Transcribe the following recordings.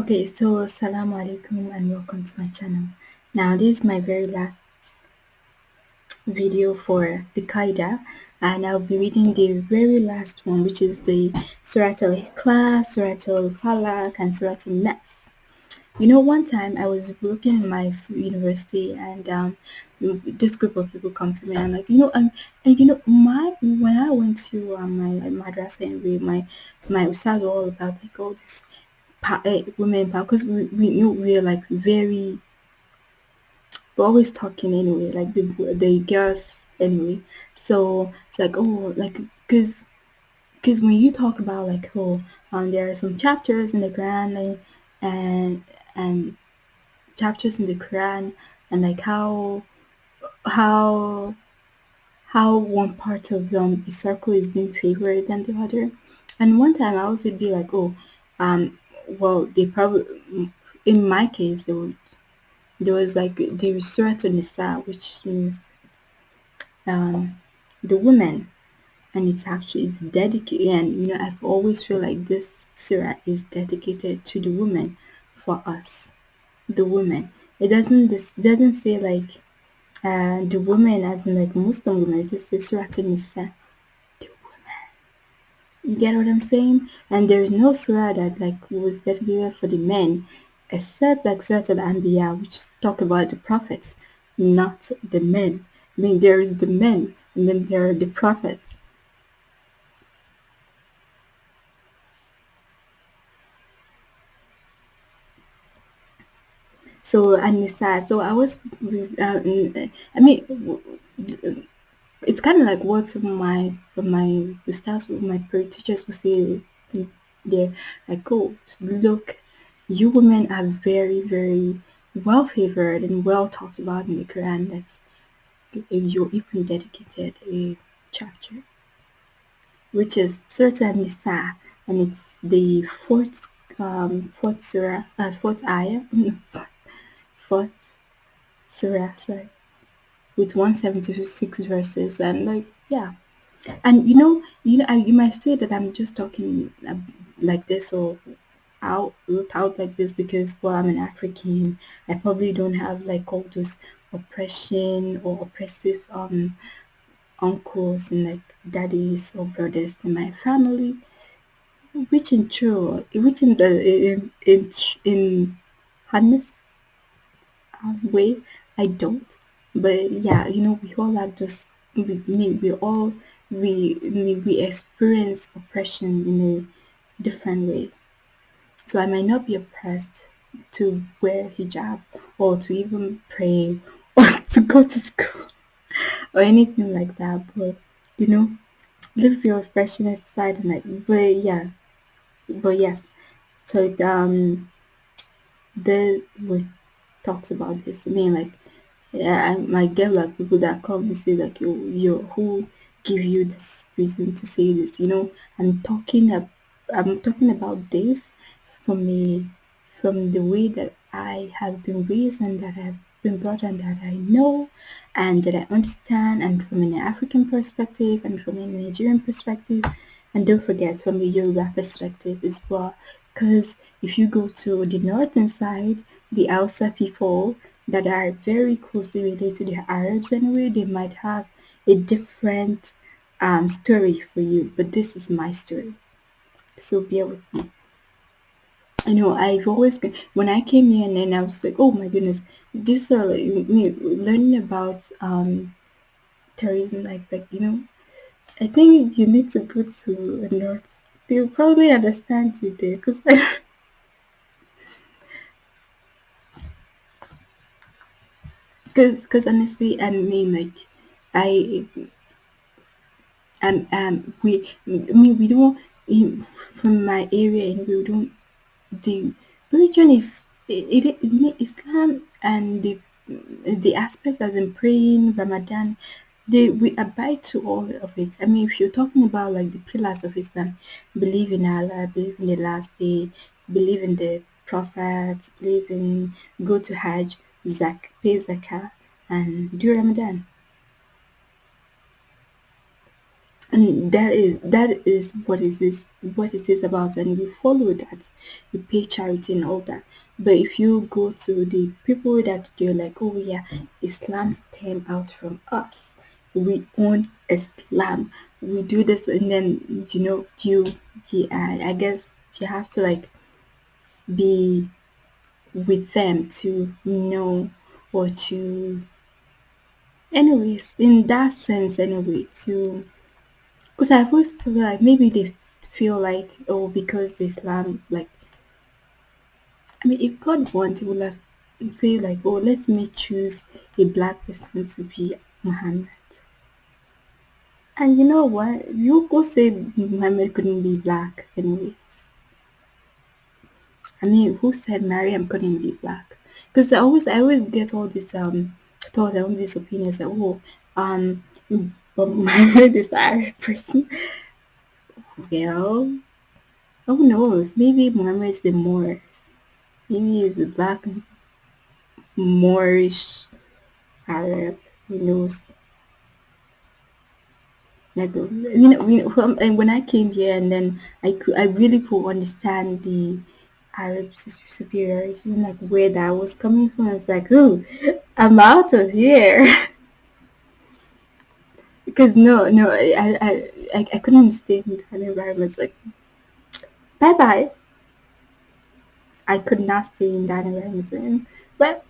Okay, so Assalamu alaikum and welcome to my channel. Now, this is my very last video for the Qaida and I'll be reading the very last one which is the Surah Al-Ikhlas, Surah Al-Falaq and Surah Al-Nas. You know, one time I was working in my university and um, this group of people come to me and like, you know, and, and you know, my when I went to um, my madrasa and we, my my ustad all about like all this uh, women power because we, we know we're like very we're always talking anyway, like the the girls anyway. So it's like oh, like because because when you talk about like oh, um, there are some chapters in the Quran and and chapters in the Quran and like how how how one part of um, circle is being favored than the other. And one time I also be like, oh, um, well, they probably, in my case, they would there was like the Surah Nisa, which means um, the women, and it's actually it's dedicated. And you know, I've always feel like this surah is dedicated to the women for us, the women. It doesn't this doesn't say like uh, the women as in like Muslim women. It just says Surah to Nisa. You get what I'm saying? And there's no surah that like was dedicated for the men except like Surah Al-Anbiya, which talk about the prophets, not the men. I mean, there is the men, and then there are the prophets. So Anisa, so I was, uh, I mean, it's kind of like what my my ustads, my teachers would say there, like, oh, look you women are very, very well favored and well talked about in the Quran. That's you're even dedicated a chapter, which is Surah Nisa, and it's the fourth um, fourth surah, uh, fourth ayah, fourth surah, sorry, with 176 verses, and like yeah, and you know, you know, you might say that I'm just talking uh, like this or out out like this because well I'm an African. I probably don't have like all those oppression or oppressive um uncles and like daddies or brothers in my family. Which in true which in the in in in honest um, way I don't. But yeah, you know, we all have those we we all we we, we experience oppression in a different way. So I might not be oppressed to wear hijab or to even pray or to go to school or anything like that. But you know, leave your freshness aside and like but yeah. But yes. So um the we talks about this. I mean like yeah, I might get like people that come and say like yo yo who give you this reason to say this, you know? I'm talking ab- I'm talking about this from me from the way that I have been raised and that I've been brought and that I know and that I understand and from an African perspective and from a Nigerian perspective and don't forget from a Yoruba perspective as well because if you go to the northern side the Hausa people that are very closely related to the Arabs anyway they might have a different um, story for you but this is my story so bear with me I know I've always when I came here and then I was like, oh my goodness, this like, learning about um terrorism, like like you know, I think you need to go to a north. They'll probably understand you there, cause because because honestly, I mean like I um um we I mean we don't in from my area and we don't the religion is it, it, it Islam and the the aspect as in praying, Ramadan, they we abide to all of it. I mean, if you're talking about like the pillars of Islam, believe in Allah, believe in the last day, believe in the prophets, believe in go to Hajj, Zak, pay Zakah, and do Ramadan. and that is that is what is this what it is about and you follow that. You pay charity and all that. But if you go to the people that they're like oh yeah islam stem out from us. We own islam. We do this and then you know you yeah i guess you have to like be with them to know or to anyways in that sense anyway to because i always feel like maybe they feel like oh because islam like i mean if god wanted he would have say like oh let me choose a black person to be muhammad. And you know what? You go say muhammad couldn't be black anyways I mean, who said Mariam couldn't be black? Because I always, I always get all this um thought and all these opinions that oh um, but Muhammad is Arab person. Well, who knows? Maybe Muhammad is the Moors. Maybe he's the black Moorish Arab. Who knows? Like you know, you know, um, when I came here, and then I could, I really could understand the Sus- superiority and like where that was coming from. It's like, oh, I'm out of here because no, no, I, I, I, I couldn't stay in that environment. It's like, bye bye. I could not stay in that environment. But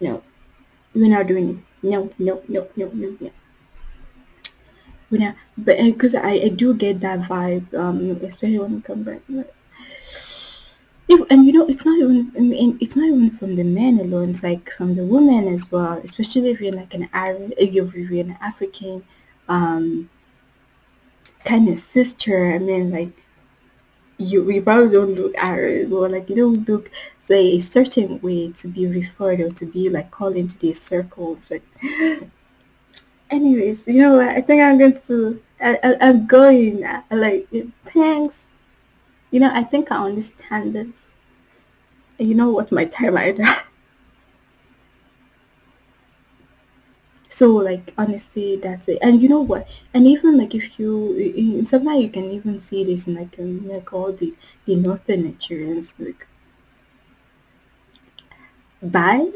no, we're not doing it. No, no, no, no, no, no. We're not. But because I, I do get that vibe, um, especially when it come back. If, and you know, it's not even. I mean, it's not even from the men alone. It's like from the women as well. Especially if you're like an Arab, if you're, if you're an African, um, kind of sister. I mean, like you, we probably don't look Arab or like you don't look say a certain way to be referred or to be like called into these circles. Like, anyways, you know what? I think I'm going to. I, I, I'm going. I, like, thanks. You know, I think I understand this. You know what? My time So like honestly, that's it. And you know what? And even like if you, you sometimes you can even see this in like um, like all the the northern Nigerians like bye.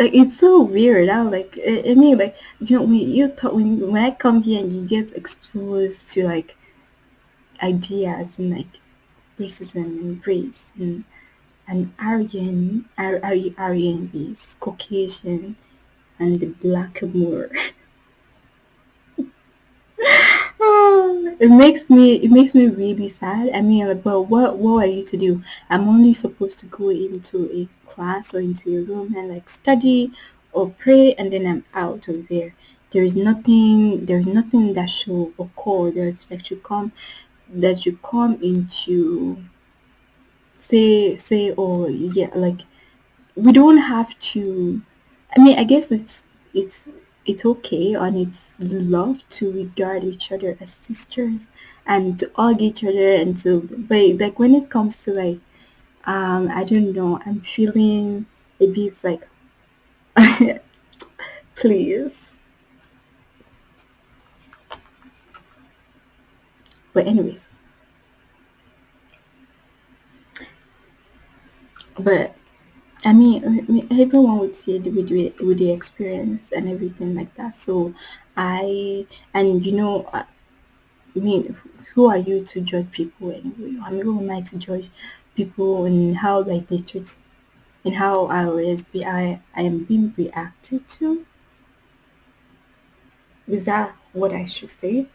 Like it's so weird. I like I, mean like you know when you talk when when I come here and you get exposed to like ideas and like racism and race and and Aryan Ar- Ar- Aryan is Caucasian and the black Moor. Oh, it makes me it makes me really sad. I mean, like, but what what are you to do? I'm only supposed to go into a class or into a room and like study or pray, and then I'm out of there. There is nothing. There is nothing that should occur. There's that should come that should come into say say oh yeah like we don't have to I mean, I guess it's it's it's okay and it's love to regard each other as sisters and to hug each other and to but like when it comes to like um I don't know, I'm feeling a bit like please. But anyways, but I mean, I mean, everyone would say the with the, with the experience and everything like that. So I and you know, uh, I mean, who are you to judge people anyway? I mean, who am I to judge people and how like they treat and how I was be I I am being reacted to? Is that what I should say?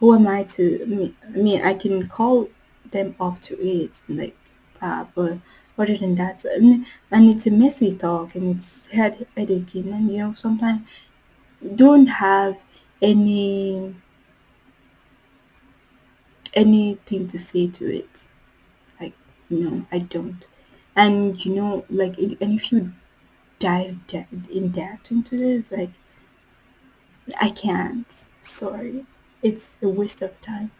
Who am I to? I mean, I mean, I can call them off to it like that, but other than that, and, and it's a messy talk and it's head headache, and you know sometimes don't have any anything to say to it. Like no, I don't. And you know, like it, and if you dive de- in depth into this, like I can't. Sorry, it's a waste of time.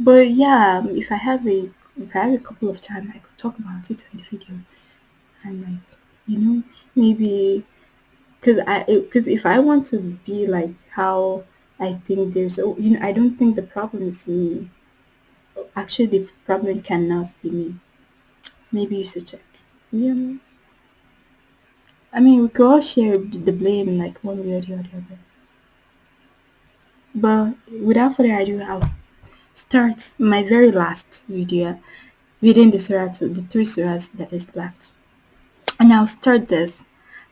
But yeah, if I have a I have a couple of times I could talk about it in the video and like You know, maybe because I because if I want to be like how I think there's oh you know I don't think the problem is me. Actually, the problem cannot be me. Maybe you should check. Yeah, I mean we could all share the blame like one way or the other. But without further ado, I'll s- start my very last video reading the surahs, the three surahs that is left, and I'll start this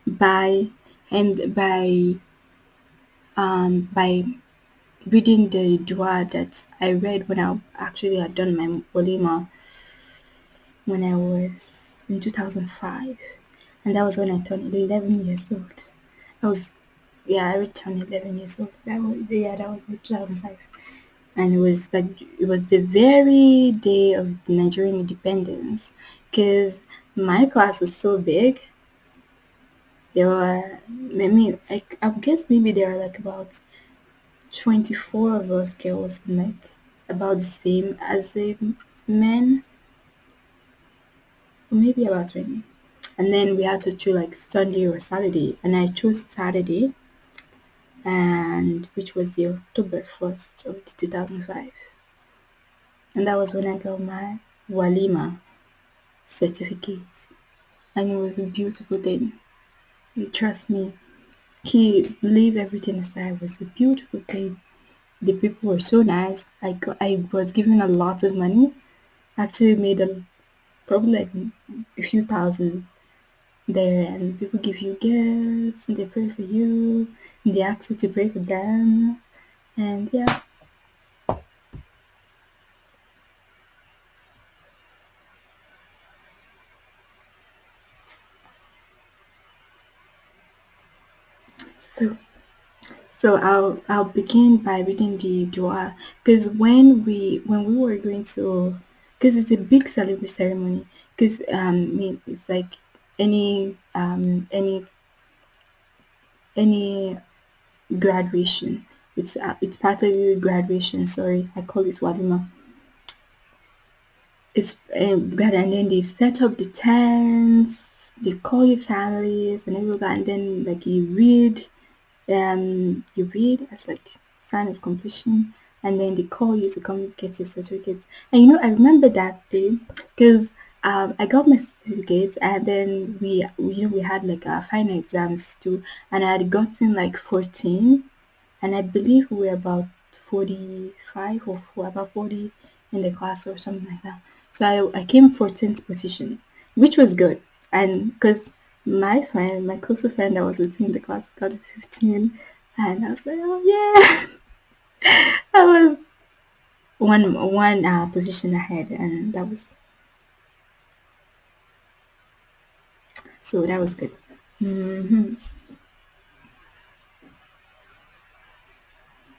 by and by um by reading the dua that I read when I actually had done my walima when I was in 2005, and that was when I turned 11 years old. I was yeah, I turned 11 years old. That was yeah, that was in 2005, and it was like it was the very day of Nigerian independence, because my class was so big. There were, I mean, I, I guess maybe there are like about 24 of us girls, like about the same as the men, maybe about 20. And then we had to choose like Sunday or Saturday, and I chose Saturday, and which was the October 1st of 2005. And that was when I got my Walima certificate. And it was a beautiful thing. You trust me. He leave everything aside. It was a beautiful thing. The people were so nice. I got I was given a lot of money. Actually made a probably like a few thousand there and people give you gifts they pray for you they ask you to pray for them and yeah. So so I'll I'll begin by reading the dua because when we when we were going to because it's a big celebration ceremony because um it's like any um any any graduation. It's uh, it's part of your graduation sorry I call it walima it's God, and then they set up the tents they call your families and everything and then like you read um you read as like sign of completion and then they call you to come get your certificates. And you know i remember that day because um, I got my certificates and then we, you know we had like our final exams too and I had gotten like 14 and I believe we were about 45 or four, about 40 in the class or something like that. So I, I came 14th position, which was good. And because my friend, my closer friend that was with me in the class got 15, and I was like, oh yeah, I was one one uh, position ahead, and that was so that was good. hmm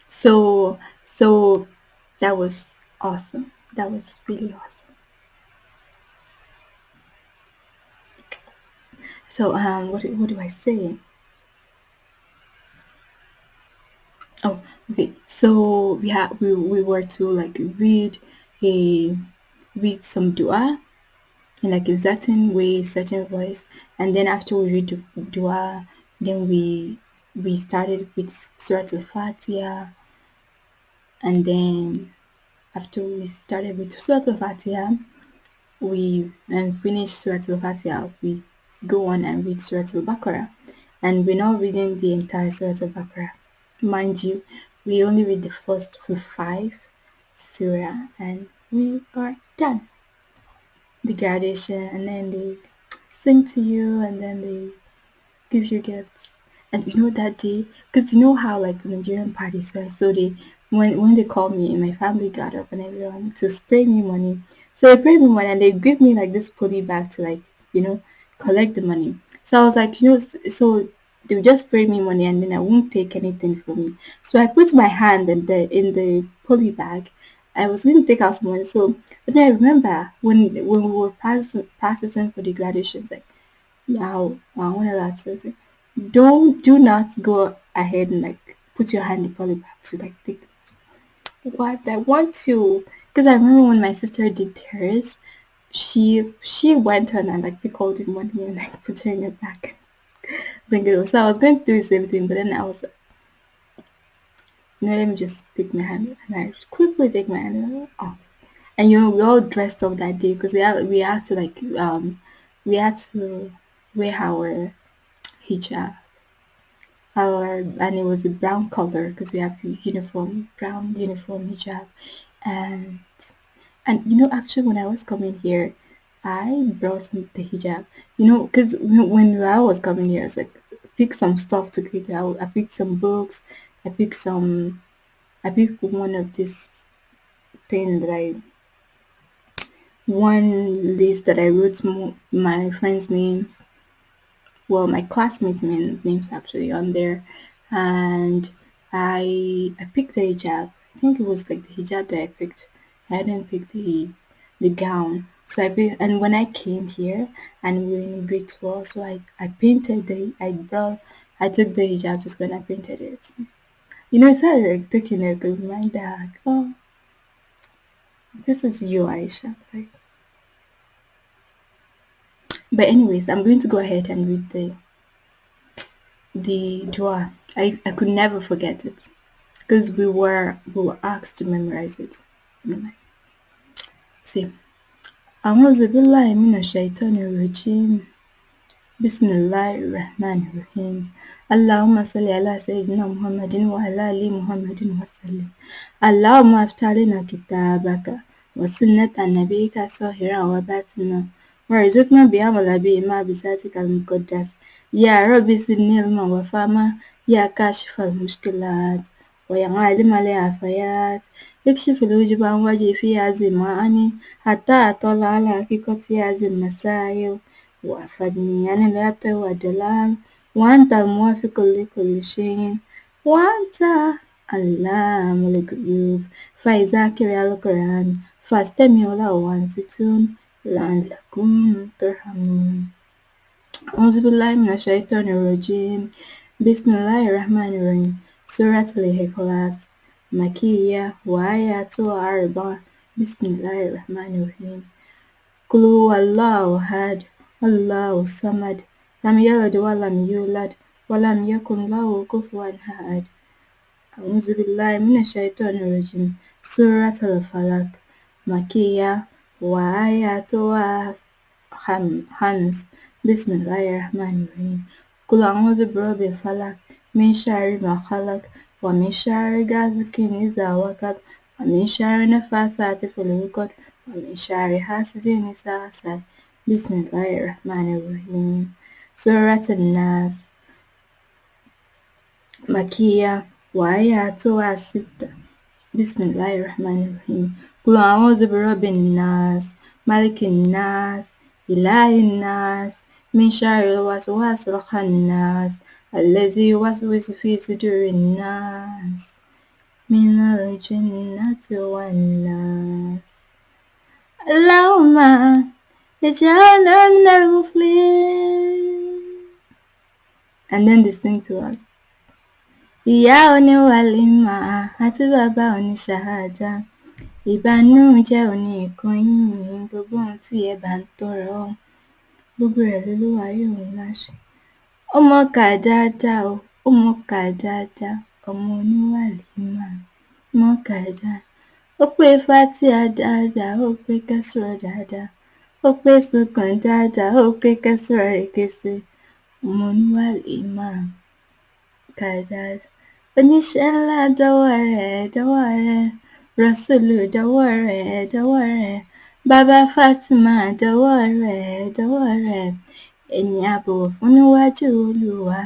So so that was awesome. That was really awesome. So um, what what do I say? Oh, okay. So we had we, we were to like read a read some dua in like a certain way, certain voice, and then after we read the dua, then we we started with Surah Al-Fatiha, and then after we started with Surah Al-Fatiha, we and finish Surah Al-Fatiha, we go on and read Surah Al-Baqarah, and we're not reading the entire Surah Al-Baqarah. Mind you, we only read the first five surah and we are done. The graduation and then they sing to you and then they give you gifts. And you know that day, because you know how like Nigerian parties were, so they when when they called me and my family got up and everyone to spray me money. So they sprayed me money and they give me like this poly bag to like you know collect the money. So I was like, you know, so they just spray me money and then I won't take anything from me. So I put my hand in the in the poly bag. I was going to take out some money. So but then I remember when when we were practicing, practicing for the graduations, like now, I want to it, don't do not go ahead and like put your hand in the poly bag to like take what I want to because I remember when my sister did hers she she went on and like pickled the money and like put her in her bag. Bring it. So I was going to do the same thing, but then I was know, let me just take my hand and I quickly take my hand off. And you know, we all dressed up that day because we had we had to like um we had to wear our hijab. Our and it was a brown color because we have uniform brown uniform hijab and and you know actually when I was coming here I brought the hijab you know because when I was coming here I was like pick some stuff to keep out I picked some books I picked some I picked one of this thing that I one list that I wrote my friends' names well my classmates' names actually on there. And I I picked the hijab. I think it was like the hijab that I picked. I didn't pick the the gown. So I and when I came here and we were in grade 12 so I I painted the I brought I took the hijab just when I painted it you know, it's started like taking a reminder, like, oh, this is you, Aisha. Like, but anyways, I'm going to go ahead and read the the dua. I, I could never forget it because we were we were asked to memorize it. See, أعوذ بالله من الشيطان الرجيم بسم الله الرحمن الرحيم اللهم صل على سيدنا محمد وعلى آل محمد وسلم. اللهم افتح لنا كتابك وسنة نبيك ظاهرا وباطنا وارزقنا بعمل بهما بذاتك المقدس. يا رب زدني علما وفهما. يا كاشف المشكلات. ويا عالم العافيات. اكشف الوجب عن وجهي في هذه المعاني حتى أطلع على حقيقة هذه المسائل. وأفدني عن الهبة والدلال. وأنت الموافق لكل شيء وأنت علام الغيوب فإذا قرأ القرآن فاستمعوا له وأنصتوا لعلكم ترحمون أعوذ بالله من الشيطان الرجيم بسم الله الرحمن الرحيم سورة الإخلاص مكية وآياتها أربع بسم الله الرحمن الرحيم قل هو الله أحد الله الصمد لم يلد ولم يولد ولم يكن له كفوا أحد. أعوذ بالله من الشيطان الرجيم. سورة الفلق. مكية وآياتها خمس بسم الله الرحمن الرحيم. قل أعوذ برب الفلق من شر ما خلق ومن شر غاسق إذا وقب ومن شر النفاثات في العقد ومن شر حاسد إذا حسد. بسم الله الرحمن الرحيم. سورة الناس. مكية وآيات ستة. بسم الله الرحمن الرحيم. قل أعوذ برب الناس ملك الناس إله الناس من شر الوسواس الخناس الذي يوسوس في صدور الناس. من الجنة والناس. اللهم اجعلنا من المفلحين. And then they sing to us. Ìyá oníwàlímà àti bàbá oníṣàhádà ìbànújẹ́ òní ìkan yín gbogbo ohun tí ẹ bá ń tọrọ gbogbo rẹ̀ lolúwa yóò láṣẹ. Ọmọ kà dáadáa o, ọmọ kà dáadáa, ọmọ oníwàlímà, ọmọ kà dáadáa. Ó pé fátíà dáadáa, ó pé kẹ́sùrọ̀ dáadáa, ó pé sùnkàn dáadáa, ó pé kẹ́sùrọ̀ èkése. Oníwàlímà kà dáadáa. Oníṣẹ́ ńlá dọ́wọ́ rẹ̀ dọ́wọ́ rẹ̀, Rọ́sùlù dọ́wọ́ rẹ̀ dọ́wọ́ rẹ̀, Bàbá Fátímà dọ́wọ́ rẹ̀ dọ́wọ́ rẹ̀, ẹni a bọ̀wọ̀ fún níwájú Olúwa.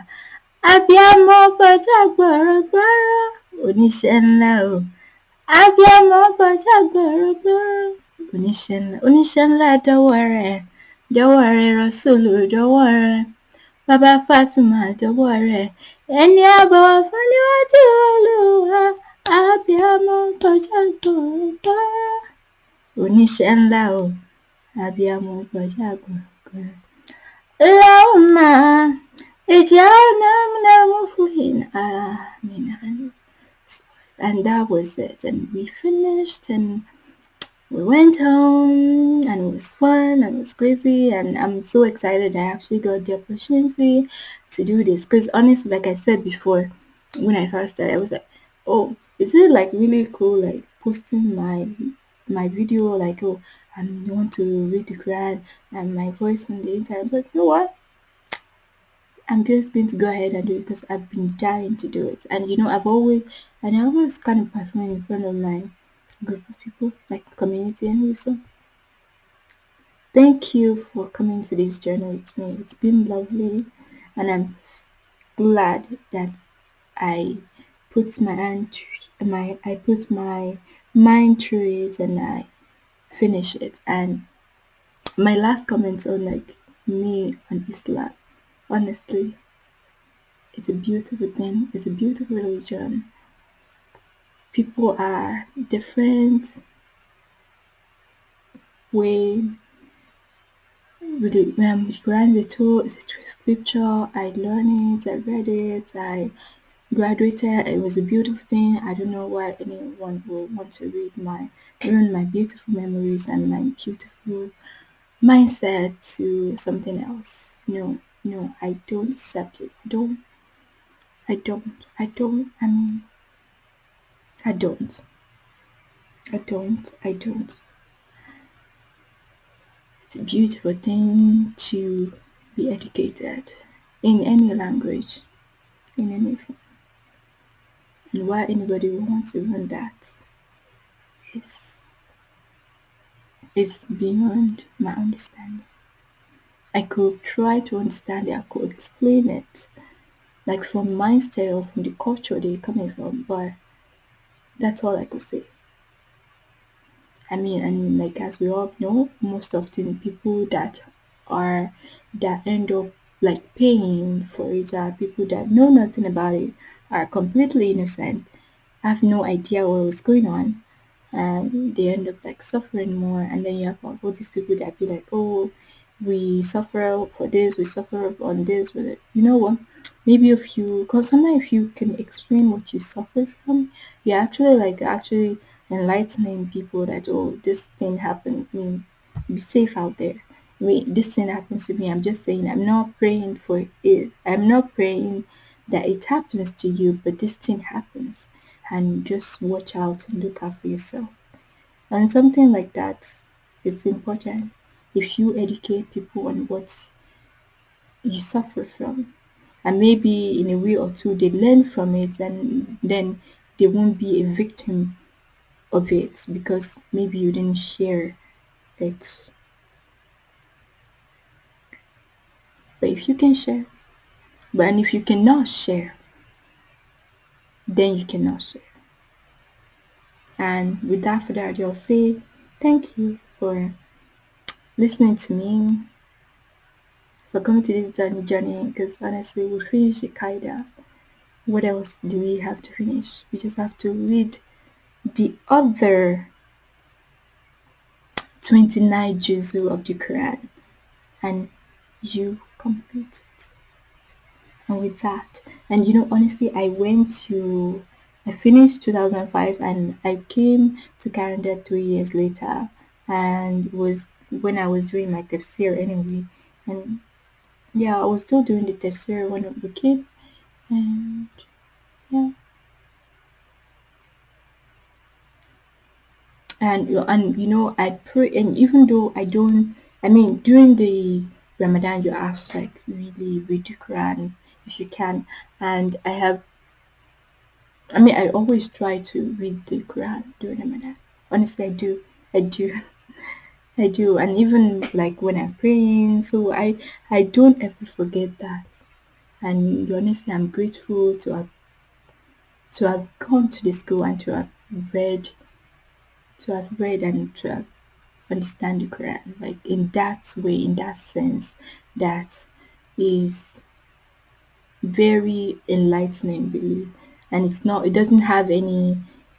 Abíámọ kọjá gbọ̀rọ̀gbọ̀rọ̀, oníṣẹ́ ńlá o. Abíámọ kọjá gbọ̀rọ̀gbọ̀rọ̀, oníṣẹ́ ńlá oníṣẹ́ ńlá dọ́wọ́ rẹ̀ dọ́wọ́ rẹ̀, Rọ́sùlù dọ́wọ́ rẹ̀, Bàbá Fátímà dọ́wọ́ rẹ̀, ẹni bọ̀wọ̀ fún níwájú Olúwa. Abíámọ kọjá gbọ̀rọ̀gbọ̀rọ̀, oníṣẹ́ ńlá o. Abíámọ kọjá gbọ̀rọ̀gbọ̀rọ̀. Allahumma ij'alna minal muflihin. Amin. And that was it. And we finished and we went home and it was fun and it was crazy and I'm so excited I actually got the opportunity to do this. Because honestly like I said before when I first started I was like oh is it like really cool like posting my my video like oh I want to read the Quran and my voice on the internet? I was like you know what? I'm just going to go ahead and do it because I've been dying to do it. And you know I've always and I always kind of perform in front of my group of people, like community and so. Thank you for coming to this journey with me. It's been lovely and I'm glad that I put my hand my I put my mind through it and I finish it. And my last comment on like me on Islam, honestly, it's a beautiful thing. It's a beautiful religion. People are different way the um, the Quran is a scripture. I learned it, I read it, I graduated. It was a beautiful thing. I don't know why anyone will want to read my ruin my beautiful memories and my beautiful mindset to something else. No, no, I don't accept it. I don't. I don't. I don't. I mean, I don't. I don't. I don't. It's a beautiful thing to be educated in any language, in anything. And why anybody would want to learn that is, is beyond my understanding. I could try to understand it, I could explain it, like from my style, from the culture they're coming from, but that's all I could say. I mean, and like as we all know, most often people that are that end up like paying for it are people that know nothing about it, are completely innocent, have no idea what was going on, and they end up like suffering more. And then you have all these people that be like, oh, we suffer for this, we suffer on this, it. You know what? Maybe if you, because sometimes if you can explain what you suffer from, you're actually like actually enlightening people that oh this thing happened I mean be safe out there. Wait this thing happens to me i'm just saying i'm not praying for it i'm not praying that it happens to you but this thing happens. And just watch out and look out for yourself. And something like that is important. If you educate people on what you suffer from and maybe in a way or two they learn from it and then they won't be a victim of it because maybe you didn't share it. But if you can share, but and if you cannot share, then you cannot share. And without further ado, I'll say thank you for listening to me, coming to this journey, because honestly, we finished finish the Qaida. What else do we have to finish? We just have to read the other 29 juzu of the Quran and you complete it. And with that, and you know, honestly, I went to, I finished 2005 and I came to Canada three years later and was when I was doing my tafsir anyway. And yeah, I was still doing the test tafsir when we came and yeah. and and you know I pray and even though I don't I mean during the Ramadan you ask like really read the Quran if you can and I have I mean I always try to read the Quran during Ramadan honestly I do I do I do and even like when I'm praying so I I don't ever forget that and honestly I'm grateful to have to have gone to the school and to have read to have read and to have understand the Quran, like in that way, in that sense, that is very enlightening, believe. And it's not, it doesn't have any,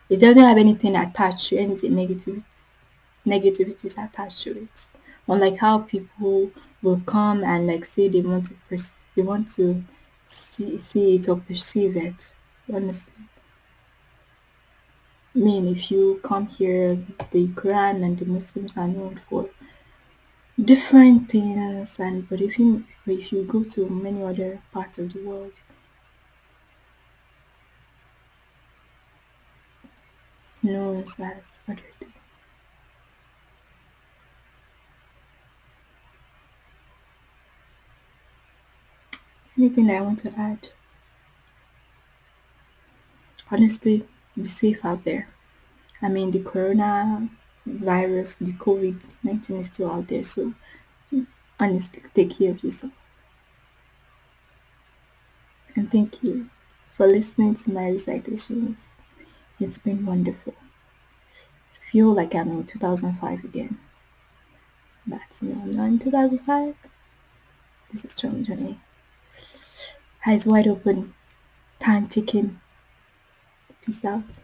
it doesn't have anything attached to anything negativity, negativities attached to it. Unlike how people will come and like say they want to, they want to see, see it or perceive it, honestly I mean, if you come here, the Quran and the Muslims are known for different things, and but if you if you go to many other parts of the world, it's known as other things. Anything I want to add? Honestly, be safe out there. I mean, the corona virus, the COVID 19 is still out there, so honestly, take care of yourself. And thank you for listening to my recitations. It's been wonderful. Feel like I'm in 2005 again. But no, I'm not in 2005. This is 2020 eyes wide open, time ticking. Peace out.